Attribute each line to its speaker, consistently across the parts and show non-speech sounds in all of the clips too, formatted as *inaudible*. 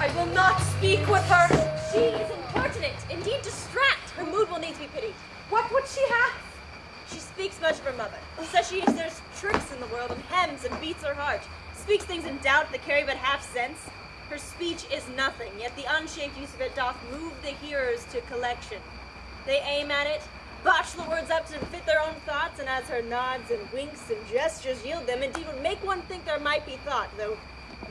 Speaker 1: I will not speak with her.
Speaker 2: She is impertinent, indeed distract. Her mood will need to be pitied.
Speaker 1: What would she have?
Speaker 2: She speaks much of her mother. Says she there's tricks in the world and hems and beats her heart. Speaks things in doubt that carry but half sense. Her speech is nothing, yet the unshaped use of it doth move the hearers to collection. They aim at it, botch the words up to fit their own thoughts, and as her nods and winks and gestures yield them, indeed would make one think there might be thought, though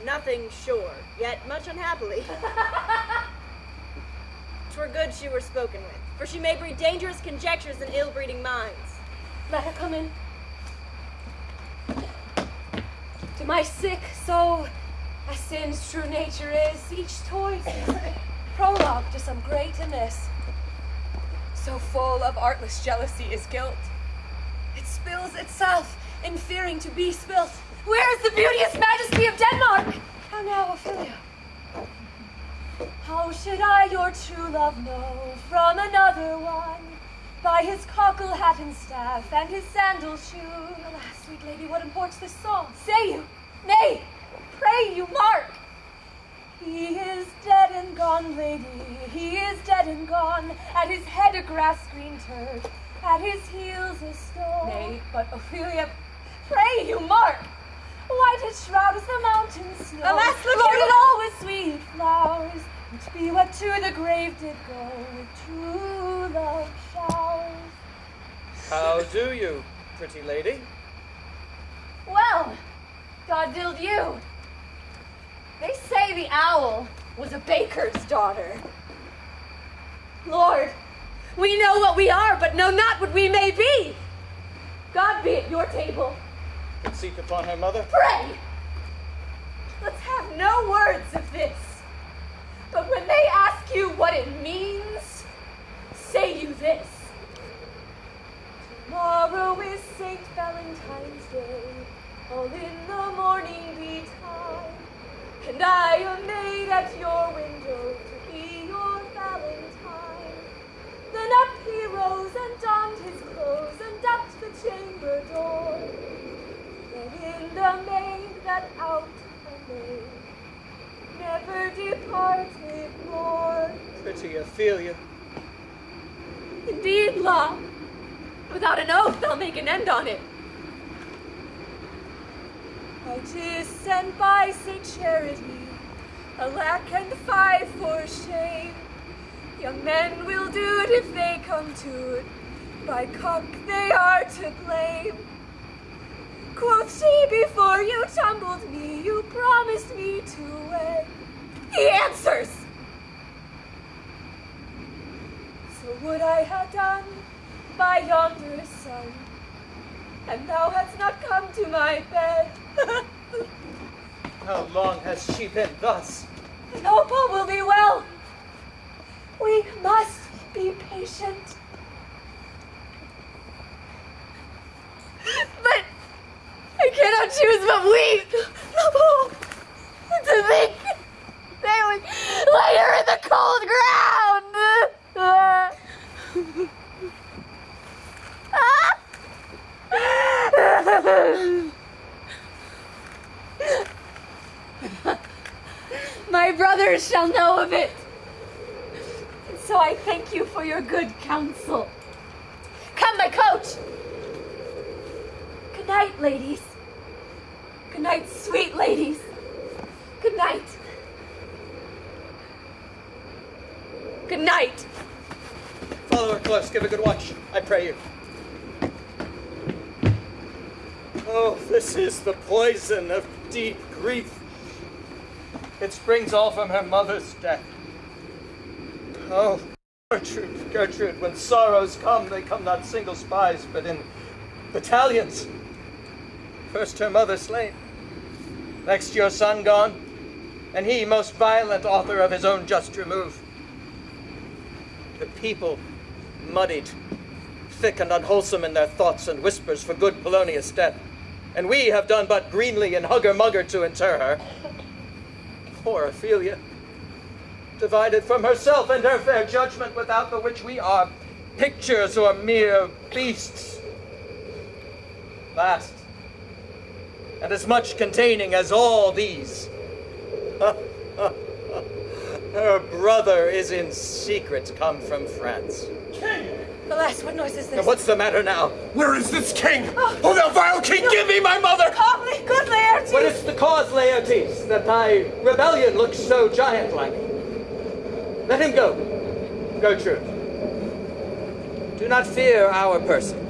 Speaker 2: nothing sure, yet much unhappily. *laughs* Twere good she were spoken with, for she may breed dangerous conjectures in ill-breeding minds.
Speaker 1: Let her come in. To my sick soul, as sin's true nature is, each toy *coughs* prologue to some great amiss. So full of artless jealousy is guilt. It spills itself in fearing to be spilt. Where is the beauteous majesty of Denmark? How now, Ophelia? How should I your true love know from another one? By his cockle hat and staff, and his sandal shoe. Alas, sweet lady, what imports this song? Say you, nay, pray you, mark. He is dead and gone, lady, he is dead and gone. At his head a grass green turf, at his heels a stone. Nay, but Ophelia, pray you, mark. White as the mountain snow.
Speaker 2: Alas, look
Speaker 1: loaded
Speaker 2: here.
Speaker 1: all with sweet flowers. which be what to the grave did go with true love showers.
Speaker 3: How do you, pretty lady?
Speaker 1: Well, God dilled you. They say the owl was a baker's daughter. Lord, we know what we are, but know not what we may be. God be at your table.
Speaker 3: Seat upon her mother?
Speaker 1: Pray! No words of this. But when they ask you what it means, say you this. Tomorrow is St. Valentine's Day, all in the morning betide. And I am made at your window to be your Valentine. Then up he rose and donned his clothes and upped the chamber door. Then in the maid that out I made, never departed more.
Speaker 3: Pretty Ophelia.
Speaker 1: Indeed, law, without an oath they'll make an end on it. I tis sent by Saint Charity, alack and five for shame. Young men will do it if they come to it, by cock they are to blame. Quoth she, before you tumbled me, you promised me to wed. He answers! So would I have done by yonder sun, and thou hadst not come to my bed.
Speaker 3: How long has she been thus?
Speaker 1: All will be well. We must be patient. But I cannot choose but weep. to think they would lay her in the cold ground. My brothers shall know of it. So I thank you for your good counsel. Come, my coach. Good night, ladies. Night, sweet ladies. Good night. Good night.
Speaker 3: Follow her close. Give a good watch, I pray you. Oh, this is the poison of deep grief. It springs all from her mother's death. Oh, Gertrude, Gertrude, when sorrows come, they come not single spies, but in battalions. First her mother slain, next your son gone, and he most violent author of his own just remove. The people muddied, thick and unwholesome in their thoughts and whispers for good Polonius' death, and we have done but greenly and hugger-mugger to inter her. Poor Ophelia, divided from herself and her fair judgment, without the which we are pictures or mere beasts. Last, and as much containing as all these. *laughs* Her brother is in secret come from France. King!
Speaker 1: Alas, what noise is this?
Speaker 3: And what's the matter now?
Speaker 4: Where is this king? Oh, oh thou vile king, give me my mother!
Speaker 1: Calmly, good Laertes!
Speaker 3: What is the cause, Laertes, that thy rebellion looks so giant-like? Let him go. go, Gertrude. Do not fear our person.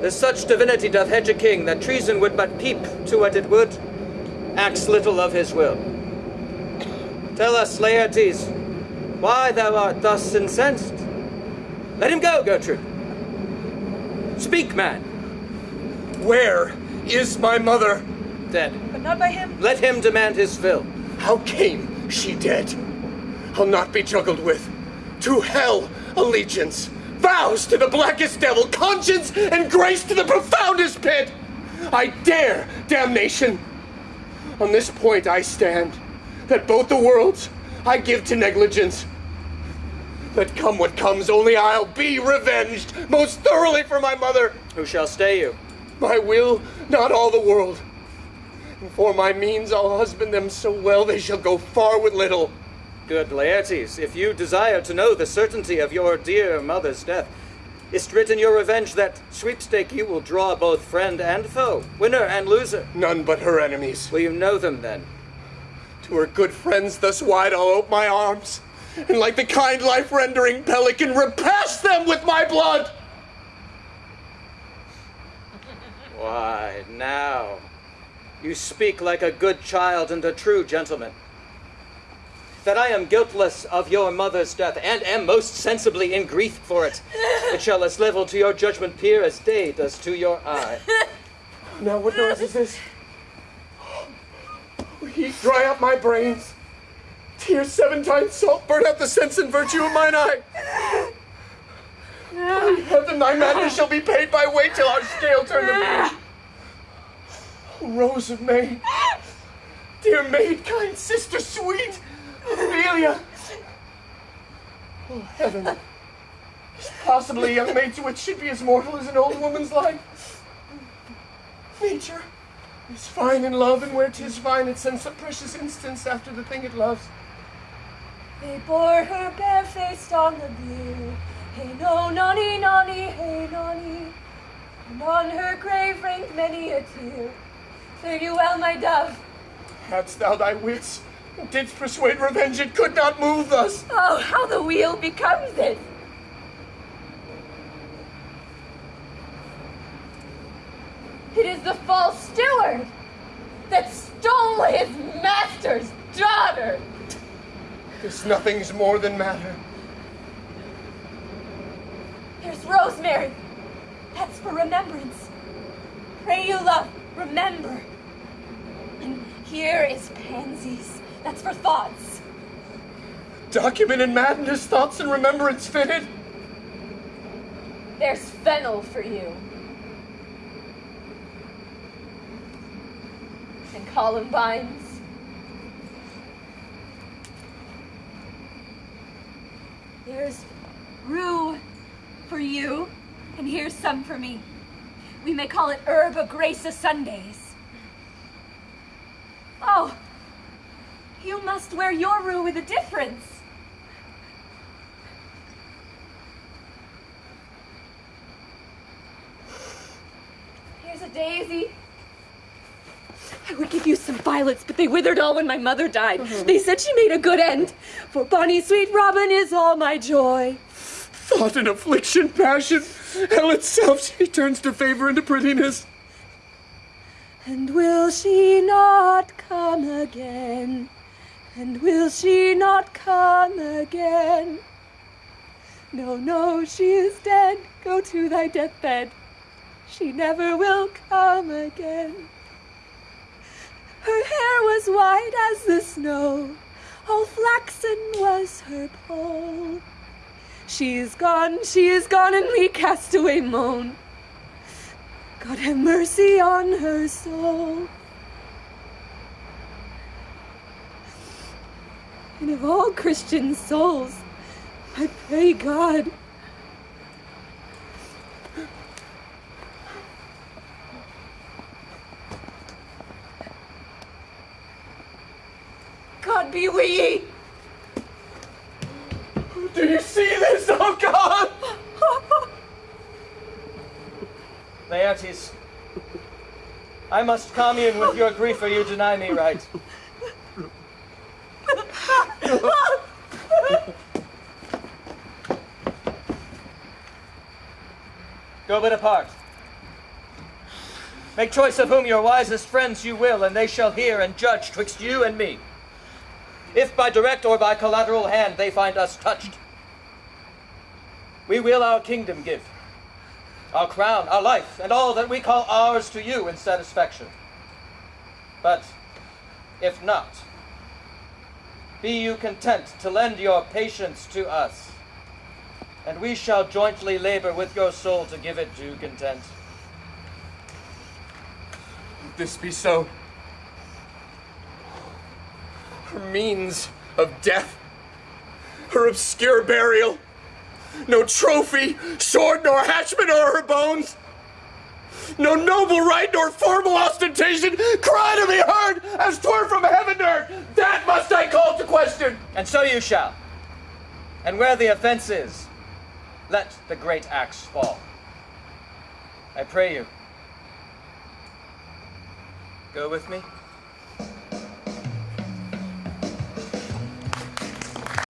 Speaker 3: There's such divinity doth hedge a king that treason would but peep to what it would, acts little of his will. Tell us, Laertes, why thou art thus incensed. Let him go, Gertrude. Speak, man.
Speaker 4: Where is my mother?
Speaker 3: Dead.
Speaker 1: But not by him.
Speaker 3: Let him demand his fill.
Speaker 4: How came she dead? I'll not be juggled with. To hell allegiance, vows to the blackest devil, conscience and grace to the profoundest pit. I dare damnation. On this point I stand, that both the worlds I give to negligence. Let come what comes, only I'll be revenged most thoroughly for my mother.
Speaker 3: Who shall stay you?
Speaker 4: My will, not all the world. And for my means, I'll husband them so well they shall go far with little.
Speaker 3: Good Laertes, if you desire to know the certainty of your dear mother's death, is't written your revenge that sweepstake you will draw both friend and foe, winner and loser.
Speaker 4: None but her enemies.
Speaker 3: Will you know them then?
Speaker 4: To her good friends thus wide I'll ope my arms, and like the kind life-rendering pelican, repass them with my blood.
Speaker 3: Why, now, you speak like a good child and a true gentleman. That I am guiltless of your mother's death, and am most sensibly in grief for it, *laughs* it shall as level to your judgment peer as day does to your eye. *laughs*
Speaker 4: Now what noise is this? *gasps* Heat dry up my brains. Tears seven times salt burn out the sense and virtue of mine eye. *laughs* By heaven, thy madness shall be paid by weight till our scale turn to me. Oh, Rose of May, dear maid, kind sister, sweet Ophelia. Oh, heaven. Is possibly a young maid's wit should be as mortal as an old woman's life? Nature is fine in love, and where 'tis fine, it sends some precious instance after the thing it loves.
Speaker 1: They bore her barefaced on the bier. Hey no, nonny, nonny, hey nonny. And on her grave rained many a tear. Fare you well, my dove.
Speaker 4: Hadst thou thy wits, didst persuade revenge, it could not move thus.
Speaker 1: Oh, how the wheel becomes it! It is the false steward that stole his master's daughter.
Speaker 4: This nothing's more than matter.
Speaker 1: Here's rosemary. That's for remembrance. Pray you, love, remember. And here is pansies. That's for thoughts.
Speaker 4: Document in madness, thoughts and remembrance fitted.
Speaker 1: There's fennel for you. And columbines. There's rue for you, and here's some for me. We may call it herb of grace of Sundays. Oh, you must wear your rue with a difference. Here's a daisy. I would give you some violets, but they withered all when my mother died. Mm-hmm. They said she made a good end. For bonny sweet Robin is all my joy.
Speaker 4: Thought and affliction, passion, hell itself, she turns to favor and to prettiness.
Speaker 1: And will she not come again? And will she not come again? No, no, she is dead. Go to thy deathbed. She never will come again. Her hair was white as the snow, all flaxen was her poll. She is gone, she is gone, and we castaway moan. God have mercy on her soul. And of all Christian souls, I pray God. God God be with ye.
Speaker 4: Do you see this, oh God?
Speaker 3: Laertes, I must commune with your grief or you deny me right. *laughs* Go but apart. Make choice of whom your wisest friends you will, and they shall hear and judge twixt you and me. If by direct or by collateral hand they find us touched, we will our kingdom give, our crown, our life, and all that we call ours to you in satisfaction. But if not, be you content to lend your patience to us, and we shall jointly labor with your soul to give it due content.
Speaker 4: If this be so, her means of death, her obscure burial, no trophy, sword nor hatchment o'er her bones, no noble right nor formal ostentation, cry to be heard as twere from heaven to earth. That must I call to question.
Speaker 3: And so you shall. And where the offense is, let the great axe fall. I pray you. Go with me.